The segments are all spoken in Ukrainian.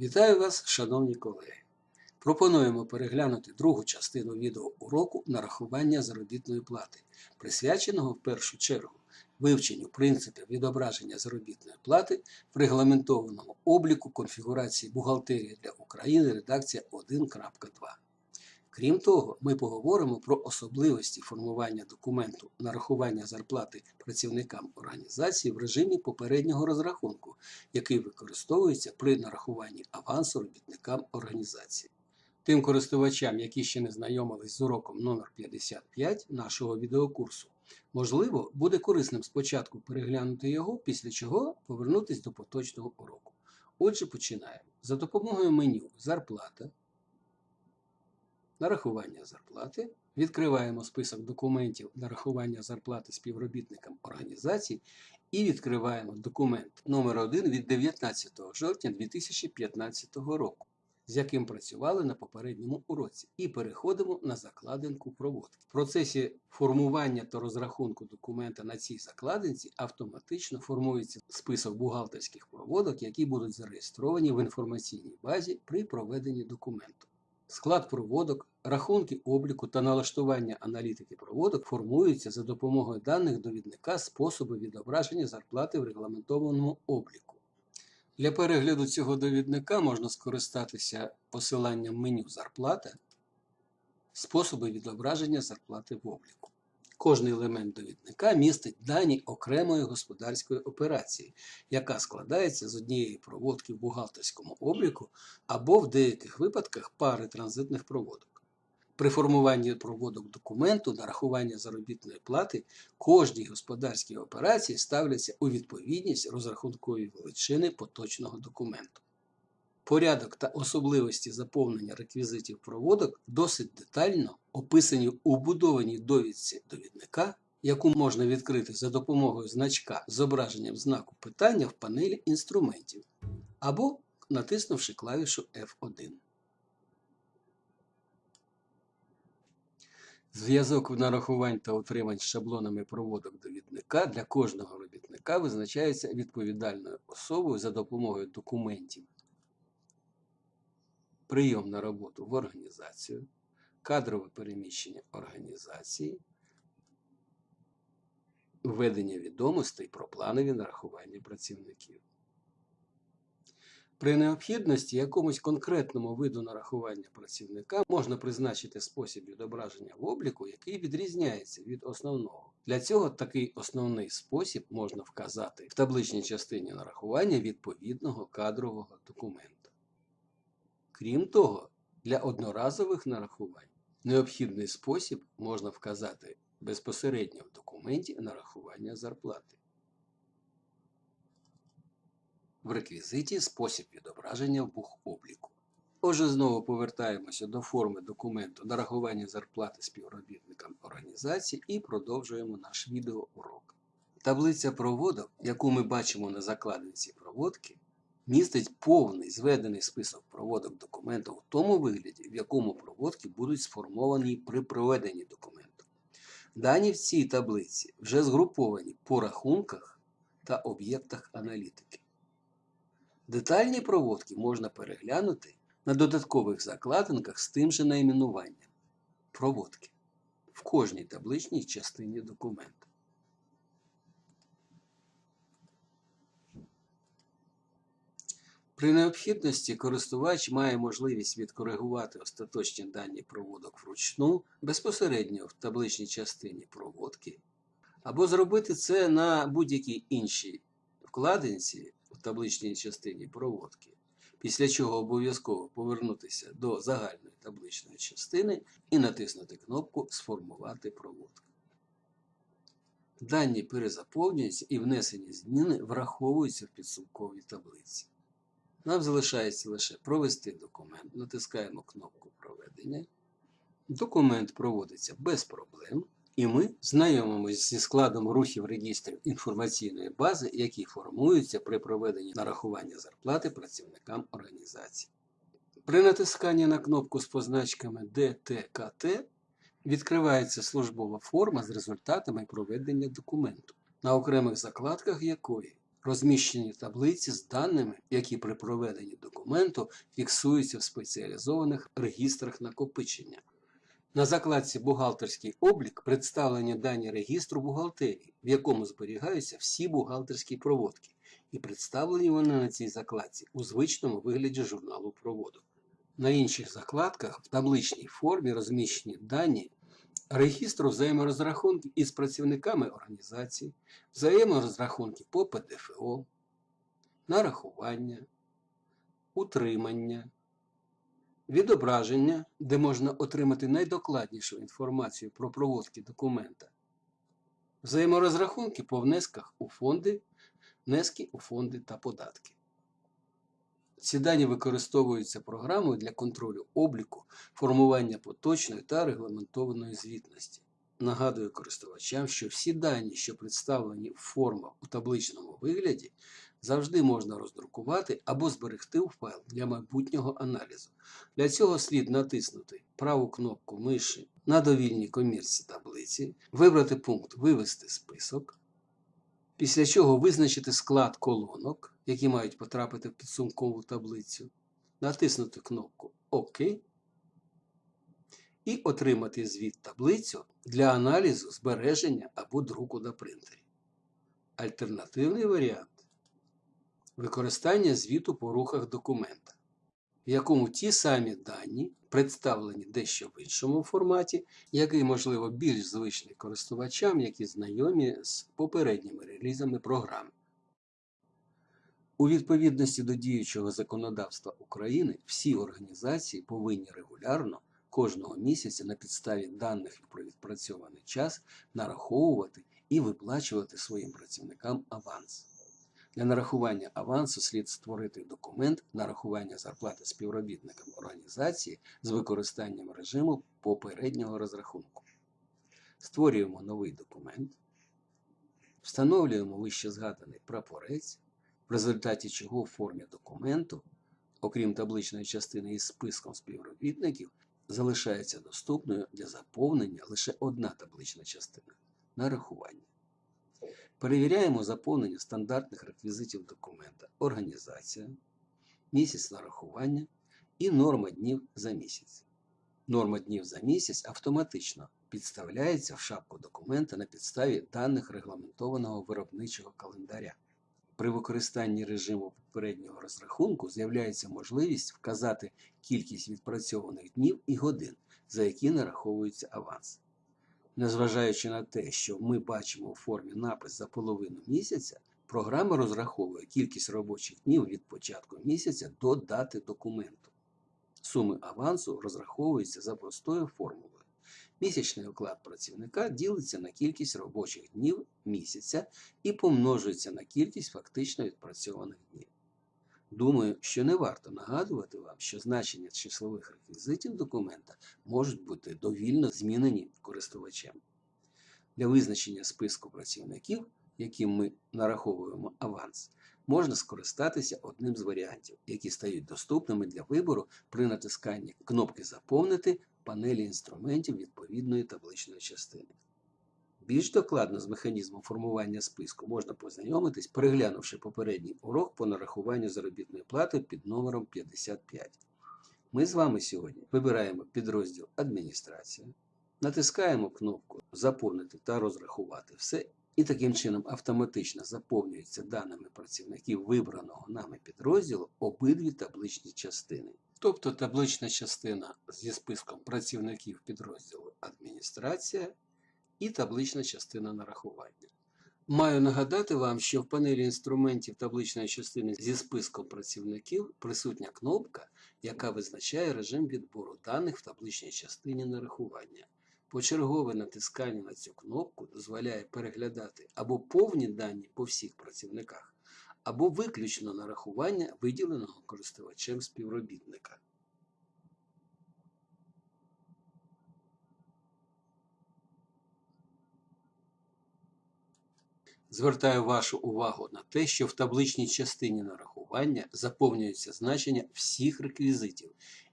Вітаю вас, шановні колеги! Пропонуємо переглянути другу частину відеоуроку нарахування заробітної плати, присвяченого в першу чергу вивченню принципів відображення заробітної плати в регламентованому обліку конфігурації бухгалтерії для України редакція 1.2. Крім того, ми поговоримо про особливості формування документу нарахування зарплати працівникам організації в режимі попереднього розрахунку, який використовується при нарахуванні авансу робітникам організації. Тим користувачам, які ще не знайомились з уроком номер 55 нашого відеокурсу, можливо, буде корисним спочатку переглянути його, після чого повернутися до поточного уроку. Отже, починаємо. За допомогою меню Зарплата нарахування зарплати. Відкриваємо список документів нарахування зарплати співробітникам організацій і відкриваємо документ номер 1 від 19 жовтня 2015 року, з яким працювали на попередньому уроці, і переходимо на закладинку проводки. В процесі формування та розрахунку документа на цій закладинці автоматично формується список бухгалтерських проводок, які будуть зареєстровані в інформаційній базі при проведенні документу. Склад проводок, рахунки обліку та налаштування аналітики проводок формуються за допомогою даних довідника способи відображення зарплати в регламентованому обліку. Для перегляду цього довідника можна скористатися посиланням меню Зарплата, способи відображення зарплати в обліку. Кожний елемент довідника містить дані окремої господарської операції, яка складається з однієї проводки в бухгалтерському обліку або в деяких випадках пари транзитних проводок. При формуванні проводок документу нарахування заробітної плати кожній господарській операції ставляться у відповідність розрахункові величини поточного документу. Порядок та особливості заповнення реквізитів проводок досить детально описані у будованій довідці довідника, яку можна відкрити за допомогою значка з зображенням знаку питання в панелі інструментів або натиснувши клавішу F1. Зв'язок нарахувань та утримань з шаблонами проводок довідника для кожного робітника визначається відповідальною особою за допомогою документів прийом на роботу в організацію, кадрове переміщення організації, введення відомостей про планові нарахування працівників. При необхідності якомусь конкретному виду нарахування працівника можна призначити спосіб відображення в обліку, який відрізняється від основного. Для цього такий основний спосіб можна вказати в табличній частині нарахування відповідного кадрового документа. Крім того, для одноразових нарахувань необхідний спосіб можна вказати безпосередньо в документі нарахування зарплати. В реквізиті спосіб відображення в бухобліку. Отже, знову повертаємося до форми документу нарахування зарплати співробітникам організації і продовжуємо наш відеоурок. Таблиця проводок, яку ми бачимо на закладинці проводки, містить повний зведений список проводок документу в тому вигляді, в якому проводки будуть сформовані при проведенні документу. Дані в цій таблиці вже згруповані по рахунках та об'єктах аналітики. Детальні проводки можна переглянути на додаткових закладинках з тим же найменуванням проводки в кожній табличній частині документу. При необхідності користувач має можливість відкоригувати остаточні дані проводок вручну безпосередньо в табличній частині проводки, або зробити це на будь-якій іншій вкладинці в табличній частині проводки, після чого обов'язково повернутися до загальної табличної частини і натиснути кнопку Сформувати проводку. Дані перезаповнюються і внесені зміни враховуються в підсумковій таблиці. Нам залишається лише провести документ. Натискаємо кнопку Проведення. Документ проводиться без проблем, і ми знайомимося зі складом рухів регістрів інформаційної бази, які формуються при проведенні нарахування зарплати працівникам організації. При натисканні на кнопку з позначками ДТКТ відкривається службова форма з результатами проведення документу, на окремих закладках якої Розміщені таблиці з даними, які при проведенні документу фіксуються в спеціалізованих регістрах накопичення. На закладці Бухгалтерський облік представлені дані регістру бухгалтерії, в якому зберігаються всі бухгалтерські проводки, і представлені вони на цій закладці у звичному вигляді журналу проводу. На інших закладках в табличній формі розміщені дані регістру взаєморозрахунків із працівниками організації, взаєморозрахунків по ПДФО, нарахування, утримання, відображення, де можна отримати найдокладнішу інформацію про проводки документа, взаєморозрахунки по внесках у фонди, внески у фонди та податки. Ці дані використовуються програмою для контролю обліку, формування поточної та регламентованої звітності. Нагадую користувачам, що всі дані, що представлені в формах у табличному вигляді, завжди можна роздрукувати або зберегти у файл для майбутнього аналізу. Для цього слід натиснути праву кнопку миші на довільній комірці таблиці, вибрати пункт Вивести список, після чого визначити склад колонок, які мають потрапити в підсумкову таблицю, натиснути кнопку ОК і отримати звіт таблицю для аналізу, збереження або друку на принтері. Альтернативний варіант використання звіту по рухах документа, в якому ті самі дані представлені дещо в іншому форматі, який, можливо, більш звичний користувачам, які знайомі з попередніми релізами програми. У відповідності до діючого законодавства України всі організації повинні регулярно кожного місяця на підставі даних про відпрацьований час нараховувати і виплачувати своїм працівникам аванс. Для нарахування авансу слід створити документ нарахування зарплати співробітникам організації з використанням режиму попереднього розрахунку. Створюємо новий документ, встановлюємо вище згаданий прапорець, в результаті чого в формі документу, окрім табличної частини із списком співробітників, залишається доступною для заповнення лише одна таблична частина нарахування. Перевіряємо заповнення стандартних реквізитів документа організація, місяць нарахування і норма днів за місяць. Норма днів за місяць автоматично підставляється в шапку документа на підставі даних регламентованого виробничого календаря. При використанні режиму попереднього розрахунку з'являється можливість вказати кількість відпрацьованих днів і годин, за які нараховується аванс. Незважаючи на те, що ми бачимо у формі напис за половину місяця, програма розраховує кількість робочих днів від початку місяця до дати документу. Суми авансу розраховуються за простою формулою. Місячний оклад працівника ділиться на кількість робочих днів місяця і помножується на кількість фактично відпрацьованих днів. Думаю, що не варто нагадувати вам, що значення числових реквізитів документа можуть бути довільно змінені користувачем. Для визначення списку працівників, яким ми нараховуємо аванс, можна скористатися одним з варіантів, які стають доступними для вибору при натисканні кнопки Заповнити панелі інструментів відповідної табличної частини. Більш докладно з механізмом формування списку можна познайомитись, переглянувши попередній урок по нарахуванню заробітної плати під номером 55. Ми з вами сьогодні вибираємо підрозділ Адміністрація, натискаємо кнопку Заповнити та розрахувати все, і таким чином автоматично заповнюються даними працівників вибраного нами підрозділу обидві табличні частини. Тобто таблична частина зі списком працівників підрозділу Адміністрація і таблична частина нарахування. Маю нагадати вам, що в панелі інструментів табличної частини зі списком працівників присутня кнопка, яка визначає режим відбору даних в табличній частині нарахування. Почергове натискання на цю кнопку дозволяє переглядати або повні дані по всіх працівниках, або виключно нарахування виділеного користувачем співробітника. Звертаю вашу увагу на те, що в табличній частині нарахування заповнюються значення всіх реквізитів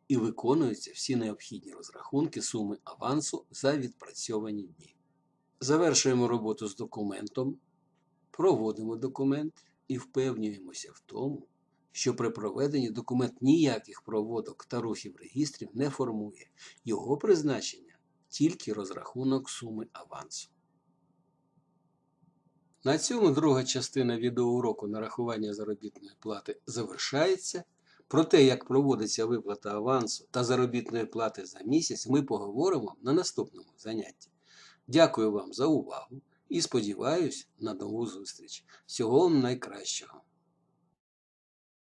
і виконуються всі необхідні розрахунки суми авансу за відпрацьовані дні. Завершуємо роботу з документом, проводимо документ і впевнюємося в тому, що при проведенні документ ніяких проводок та рухів реєстрів не формує. Його призначення тільки розрахунок суми авансу. На цьому друга частина відеоуроку нарахування заробітної плати завершається. Про те, як проводиться виплата авансу та заробітної плати за місяць, ми поговоримо на наступному занятті. Дякую вам за увагу і сподіваюся на нову зустріч. Всього вам найкращого!